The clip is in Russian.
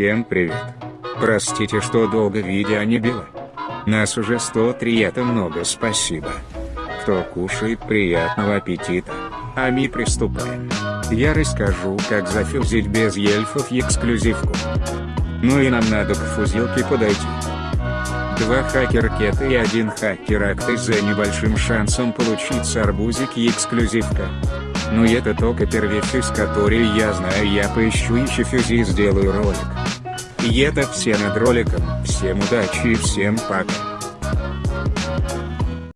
Всем привет. Простите, что долго видео не было. Нас уже 103 это много спасибо. Кто кушает приятного аппетита. А мы приступаем. Я расскажу как зафюзить без ельфов эксклюзивку. Ну и нам надо к фузилке подойти. Два хакер-кета и один хакер-акты за небольшим шансом получить арбузик и эксклюзивка. Ну и это только первый с который я знаю я поищу еще фюзи и сделаю ролик. И это все над роликом, всем удачи и всем пока.